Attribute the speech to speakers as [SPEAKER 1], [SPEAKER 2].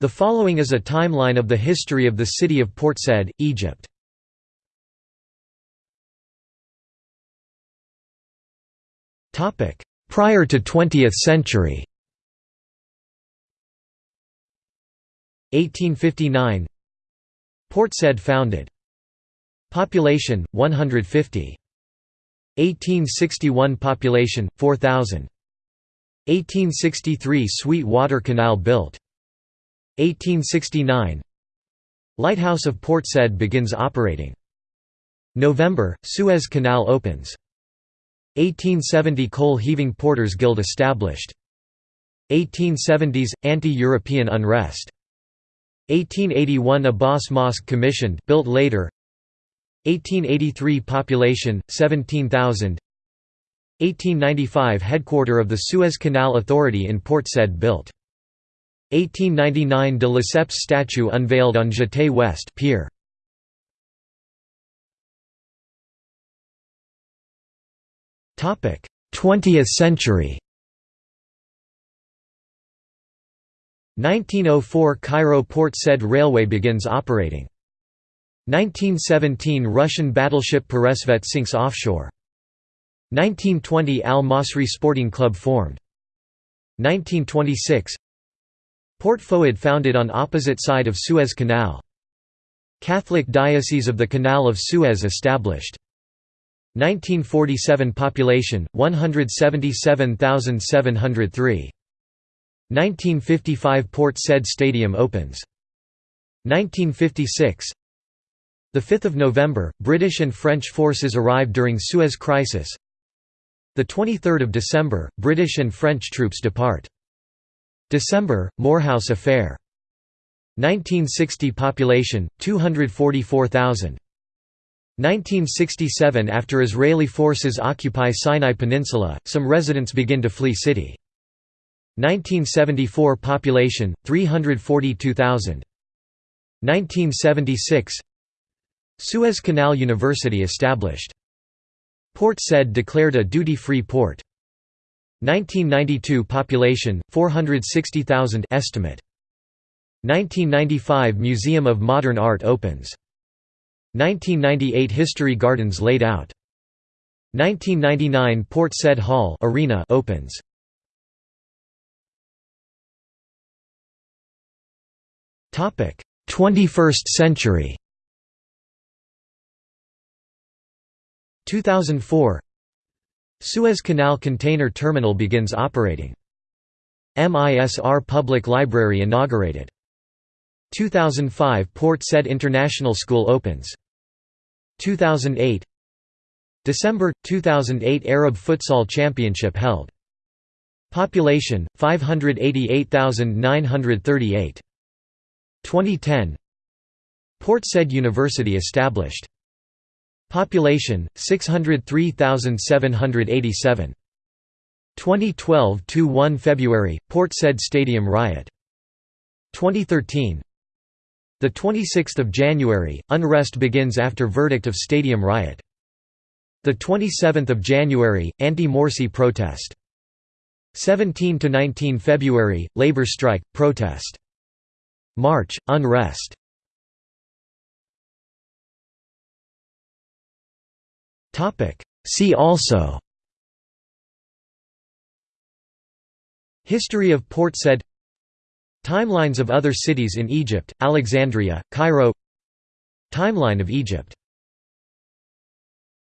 [SPEAKER 1] The following is a timeline of the history of the city of Port Said, Egypt. Prior to 20th century. 1859 Port Said founded. Population 150 1861 Population 4000 1863 Sweet Water Canal built 1869 Lighthouse of Port Said begins operating. November Suez Canal opens. 1870 Coal Heaving Porters Guild established. 1870s anti-European unrest. 1881 Abbas Mosque commissioned built later. 1883 population 17000 1895 headquarter of the Suez Canal Authority in Port Said built 1899 de Lesseps statue unveiled on Jetée West pier Topic: 20th century 1904 Cairo Port Said Railway begins operating. 1917 Russian battleship Peresvet sinks offshore. 1920 Al Masri Sporting Club formed. 1926 Port Fouad founded on opposite side of Suez Canal. Catholic Diocese of the Canal of Suez established. 1947 Population 177,703. 1955 Port Said Stadium opens. 1956 the 5th of November, British and French forces arrive during Suez Crisis. The 23rd of December, British and French troops depart. December, Moorhouse Affair. 1960 Population 244,000. 1967 After Israeli forces occupy Sinai Peninsula, some residents begin to flee city. 1974 Population 342,000. 1976 Suez Canal University established. Port Said declared a duty-free port. 1992 Population 460,000 estimate. 1995 Museum of Modern Art opens. 1998 History Gardens laid out. 1999 Port Said Hall Arena opens. Topic: 21st century. 2004 Suez Canal Container Terminal begins operating. MISR Public Library inaugurated. 2005 Port Said International School opens. 2008 December 2008 Arab Futsal Championship held. Population 588,938. 2010 Port Said University established. Population 603,787. 2012 1 February Port Said Stadium riot. 2013 the 26th of January, unrest begins after verdict of stadium riot. The 27th of January, anti-Morsi protest. 17 to 19 February, labor strike protest. March, unrest. See also. History of Port Said. Timelines of other cities in Egypt, Alexandria, Cairo. Timeline of Egypt